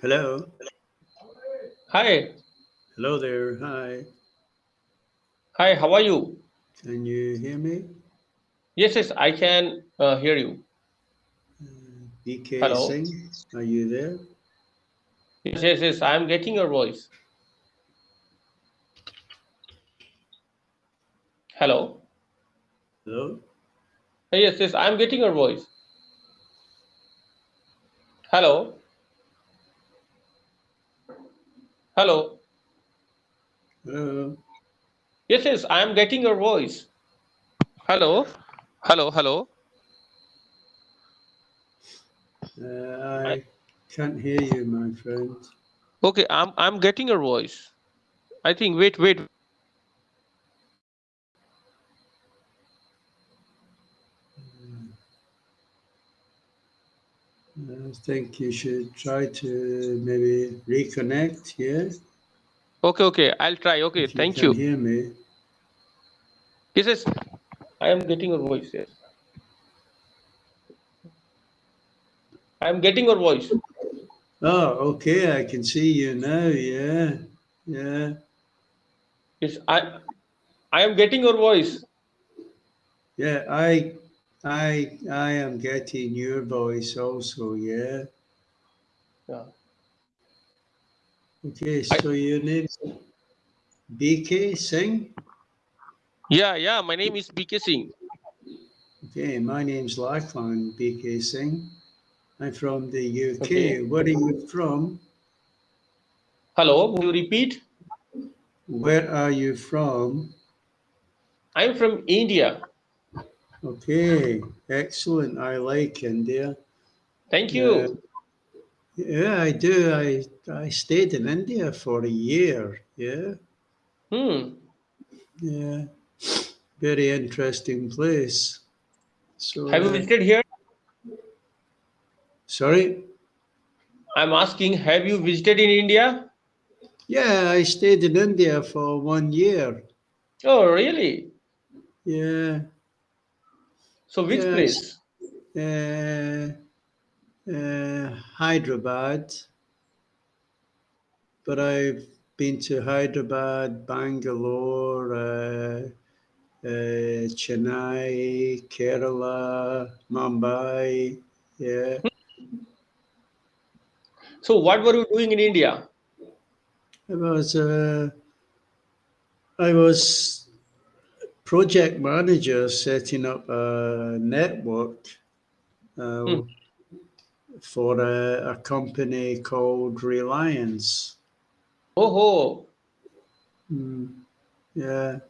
Hello. Hi. Hello there. Hi. Hi, how are you? Can you hear me? Yes, yes, I can uh, hear you. BK Hello. Singh, are you there? Yes, yes, yes, I am getting your voice. Hello. Hello. Uh, Yes, yes, I am getting your voice. Hello. Hello. Hello. Yes, yes, I am getting your voice. Hello. Hello, hello. Uh, I can't hear you, my friend. Okay, I'm I'm getting your voice. I think wait, wait. Uh, I think you should try to maybe reconnect. Yeah. Okay, okay, I'll try. Okay, If you thank can you. hear me. Yes, yes, I am getting your voice. Yes. I am getting your voice. Oh, okay. I can see you now. Yeah. Yeah. Yes, I I am getting your voice. Yeah. I, I, I am getting your voice also. Yeah. Yeah. Okay. I- So your name's BK Singh. Yeah, yeah. My name is BK Singh. Okay, my name's Lachlan BK Singh. I'm from the UK. Okay. Where are you from? Hello. Will you repeat? Where are you from? I am from India. Okay, excellent. I like India. Thank Yeah, you. yeah, I do. I I stayed in India for a year. Yeah, Hmm. yeah, very interesting place. So, Have you uh, visited here? sorry. I'm asking. Have you visited in India? Yeah, I stayed in India for one year. Oh, really? Yeah, So which. Place? Uh, uh, Hyderabad, but I've been to Hyderabad, Bangalore, uh, uh, Chennai, Kerala, Mumbai. Yeah, So what were you doing in India? I was uh, I was project manager setting up a network uh, Hmm. for a, a company called Reliance. Oh, oh. Mm, yeah.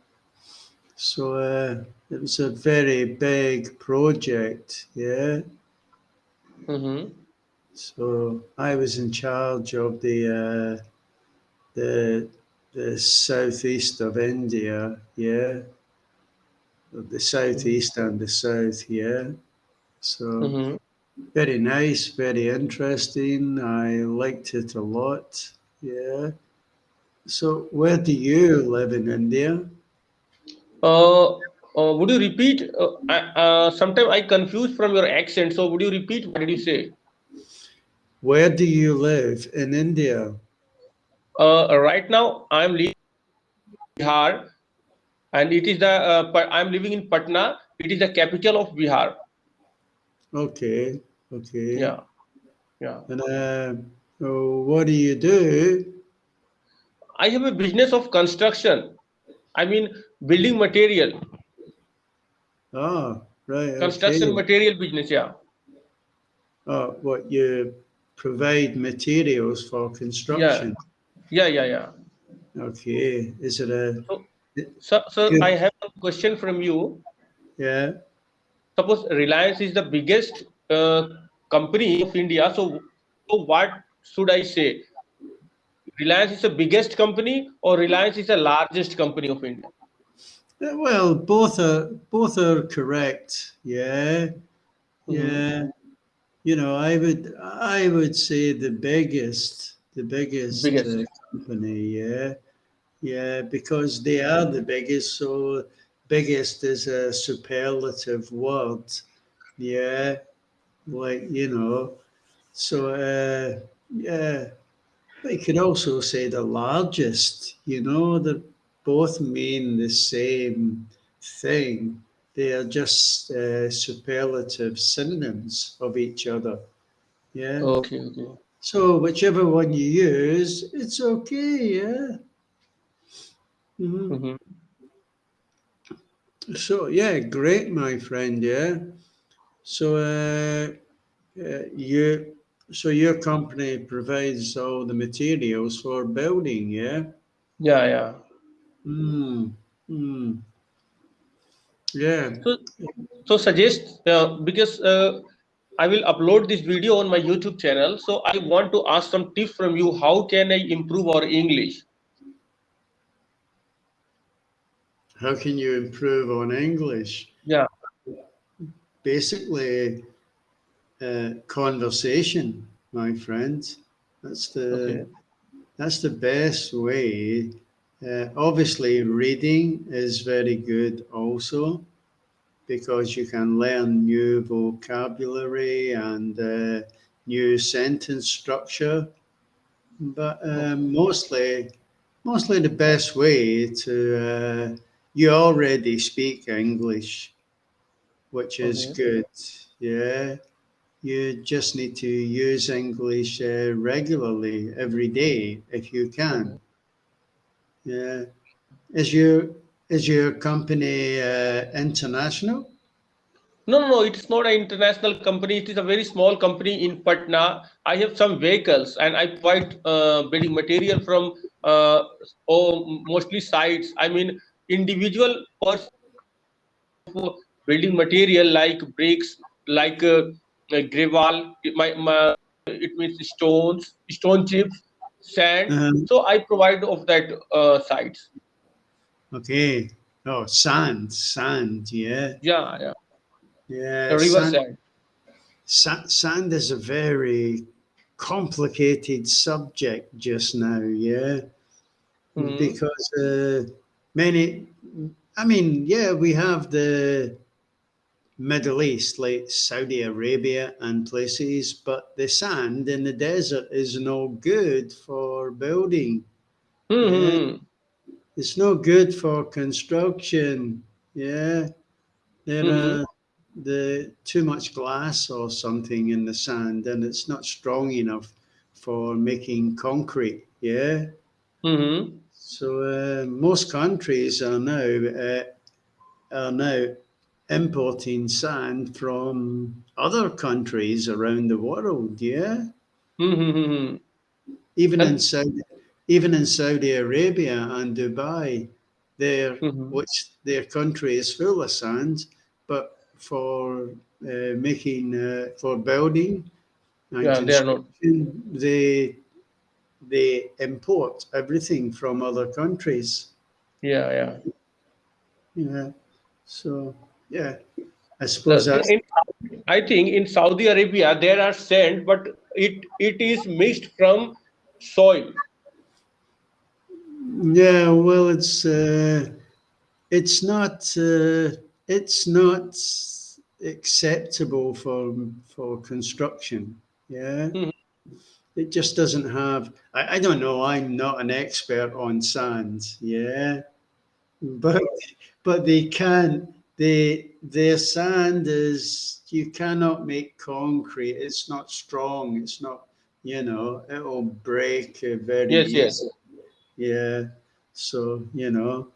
So uh, it was a very big project, yeah. Mm-hmm. So I was in charge of the uh, the the southeast of India, yeah, the southeast and the south, here. So Mm-hmm. very nice, very interesting. I liked it a lot, yeah. So where do you live in India? Uh, uh, would you repeat? Uh, I, uh, sometimes I confuse from your accent. So would you repeat? What did you say? Where do you live in India? Uh, right now I'm living in Bihar, and it is the uh, I'm living in Patna. It is the capital of Bihar. Okay, okay. Yeah, yeah. And uh, oh, what do you do? I have a business of construction. I mean, building material, ah right, construction okay. material business. Yeah, Oh, what you provide materials for yeah, construction. yeah, yeah, yeah. Okay. Is it a So, sir, sir, good? I have a question from you. Yeah. Suppose Reliance is the biggest uh, company of India. So, so what should I say? Reliance is the biggest company, or Reliance is the largest company of India? Uh, Well, both are both are correct. Yeah. Mhm. Yeah. You know, I would I would say the biggest the biggest Biggest. uh, company. Yeah. Yeah, because they are the biggest. So biggest is a superlative word. Yeah, like you know. So uh, yeah, But you could also say the largest, you know, they both mean the same thing. They are just uh, superlative synonyms of each other. Yeah. Okay, okay. So whichever one you use, it's okay. Yeah. Mhm. Mhm. So yeah, great, my friend. Yeah. So uh, uh, you, so your company provides all the materials for building. Yeah. Yeah, yeah. Hmm. Hmm. Yeah. So, so suggest uh, because uh, I will upload this video on my YouTube channel. So I want to ask some tips from you. How can I improve our English? How can you improve on English? Yeah. Basically, uh, conversation, my friend. That's the Okay. that's the best way. Uh, obviously, reading is very good also because you can learn new vocabulary and uh, new sentence structure. But um, mostly, mostly the best way to uh, you already speak English, which is Okay. good. Yeah, you just need to use English uh, regularly every day if you can. Yeah, is your is your company uh, international? No, no, no. It's not an international company. It is a very small company in Patna. I have some vehicles and I provide uh, building material from uh, oh, mostly sites. I mean, individual person building material like bricks, like uh, uh, gravel. It, my, my, it means stones, stone chips, sand. Um, So I provide of that uh, sites. okay. Oh, sand, sand. Yeah, Yeah, yeah. yeah. The river sand- sand. Sa- sand is a very complicated subject just now, yeah, Mhm. because uh, many, I mean, yeah, we have the Middle East, like Saudi Arabia and places, but the sand in the desert is no good for building. Mhm. It's no good for construction. Yeah, there Mhm. are the too much glass or something in the sand, and it's not strong enough for making concrete. Yeah, Mhm. So uh, most countries are now uh, are now importing sand from other countries around the world. Yeah, Mhm. even in Saudi, even in Saudi Arabia and Dubai, their Mhm. which their country is full of sand, but for uh, making uh, for building and Yeah, they are not. they they import everything from other countries. Yeah, yeah. Yeah, so yeah, I suppose in, I think in Saudi Arabia there are sand, but it it is mixed from soil. Yeah, well, it's uh, it's not uh, it's not acceptable for for construction. Yeah, Mhm. It just doesn't have. I, I don't know. I'm not an expert on sand. Yeah, but but they can. They their sand is you cannot make concrete. It's not strong. It's not. You know, it'll break very Yes, yes. Yeah. So, you know.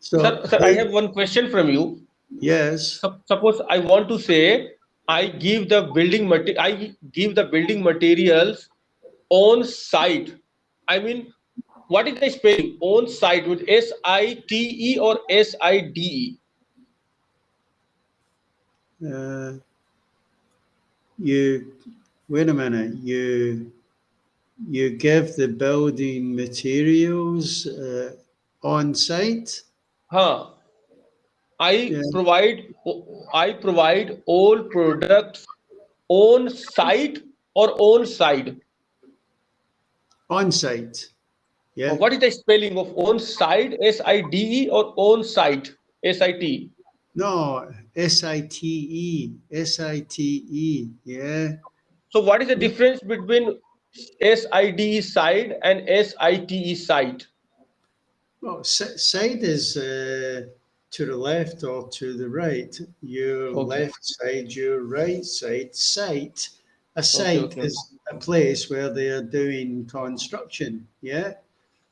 So, Sir, sir, I have one question from you. yes. Suppose I want to say I give the building I give the building materials on site. I mean, what is the spelling on site with S I T E or S I D E? Uh, you, wait a minute. You, you give the building materials uh, on site? Huh. I Yeah. provide I provide all products on site or on side. On site. Yeah. What is the spelling of on side S I D E or on site S I T? No, S I T E. S I T E. Yeah. So what is the difference between SID side and SIT is site? Well, s- side is uh, to the left or to the right. Your Okay. left side, your right side. Site. A site okay. is a place where they are doing construction. Yeah.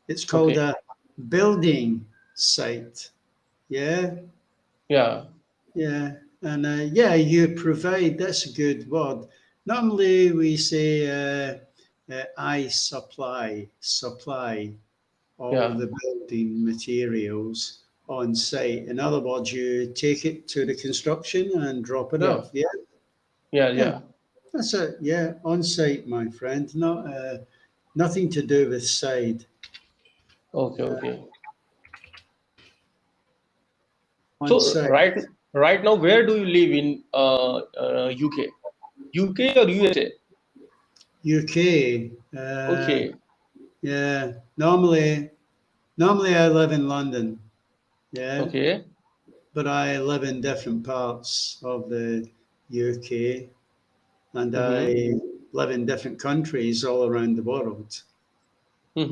It's called Okay. a building site. Yeah. Yeah. Yeah. And uh, yeah, you provide, that's a good word. Normally we say, uh, uh, I supply, supply all Yeah. the building materials on site. In other words, you take it to the construction and drop it Yeah. off. Yeah. Yeah. Yeah. Yeah. That's it. Yeah. On site, my friend. Not, uh, nothing to do with side. Okay. Okay. On So right right now, where do you live in uh, uh, UK? UK or USA? UK. Uh, Okay. Yeah. Normally, normally I live in London. Yeah. Okay. But I live in different parts of the UK and Mhm. I live in different countries all around the world.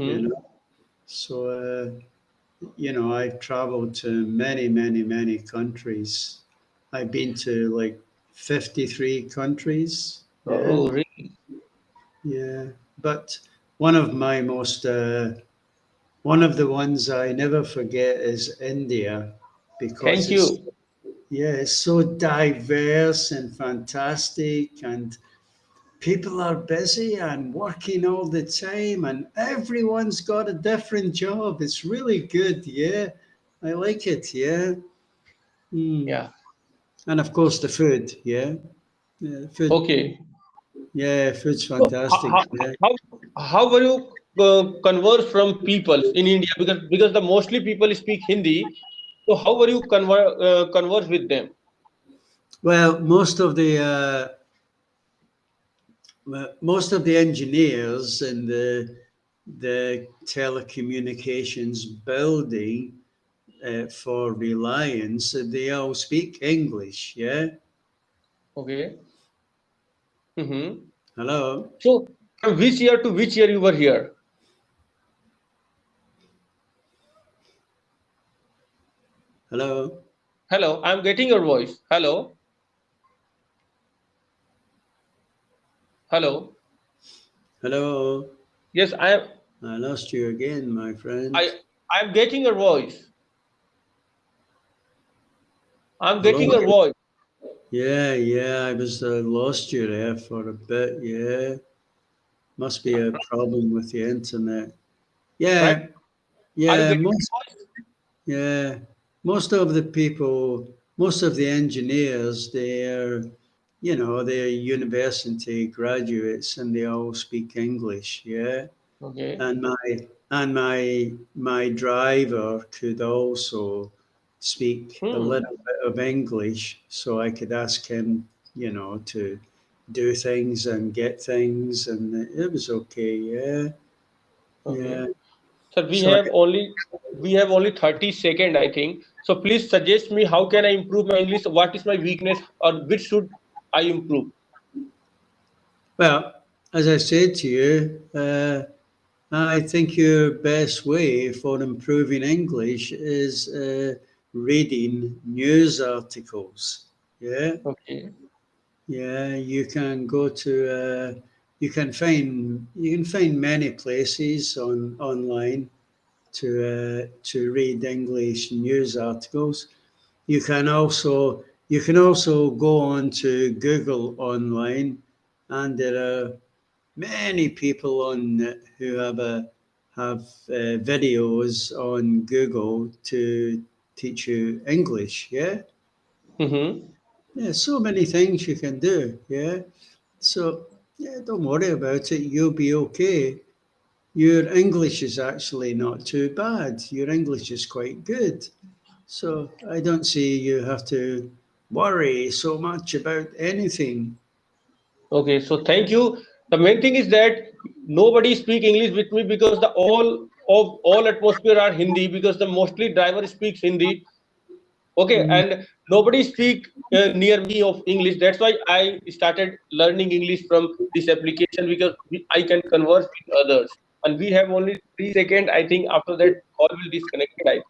You Mm-hmm. know, so uh, you know, I've traveled to many, many, many countries. I've been to like 53 countries. Yeah. Oh, really? Yeah, but one of my most, uh, one of the ones I never forget is India because Thank you. yeah, it's so diverse and fantastic, and people are busy and working all the time, and everyone's got a different job. It's really good. Yeah, I like it. Yeah. Mm. Yeah. And of course, the food. Yeah. Yeah, food. Okay. Yeah, food's fantastic. how, yeah. how, how were you uh, converse from people in India? Because because the mostly people speak Hindi. So how were you conver- uh, converse with them? Well, most of the uh, most of the engineers in the the telecommunications building uh, for Reliance, they all speak English. Yeah. Okay. Mm-hmm. Hello. So from which year to which year you were here? Hello. Hello, I'm getting your voice. Hello. Hello. Hello. Yes, I am. I lost you again, my friend. I I'm getting your voice. I'm getting Hello? your voice. Yeah, yeah. I was uh, lost you there for a bit. Yeah. Must be a problem with the internet. Yeah. Right. Yeah. Most. Yeah, most of the people, most of the engineers, they're, you know, they're university graduates and they all speak English. Yeah, Okay. and my and my my driver could also speak a Hmm. little bit of English, so I could ask him, you know, to do things and get things, and it was okay. Yeah, Okay. yeah. Sir, we have only we have only 30 second, I think. So please suggest me how can I improve my English? What is my weakness or which should I improve? Well, as I said to you, uh, I think your best way for improving English is uh, reading news articles. Yeah, Okay. yeah. You can go to. Uh, you can find you can find many places on online to uh, to read English news articles. You can also you can also go on to Google online, and there are many people on who have a have uh, videos on Google to teach you English. Yeah, Mm-hmm. yeah. So many things you can do. Yeah, so yeah, don't worry about it. You'll be okay. Your English is actually not too bad. Your English is quite good. So I don't see you have to worry so much about anything. Okay. So thank you. The main thing is that nobody speak English with me because the all of all atmosphere are Hindi because the mostly driver speaks Hindi. Okay, Mm. and nobody speak uh, near me of english. That's why i started learning english from this application because i can converse with others. And we have only three seconds. I think after that call will disconnected I